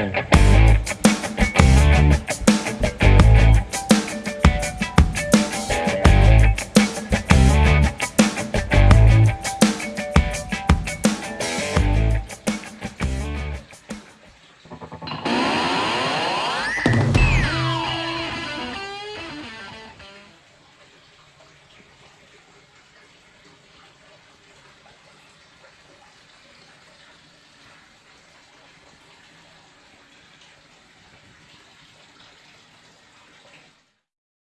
Okay.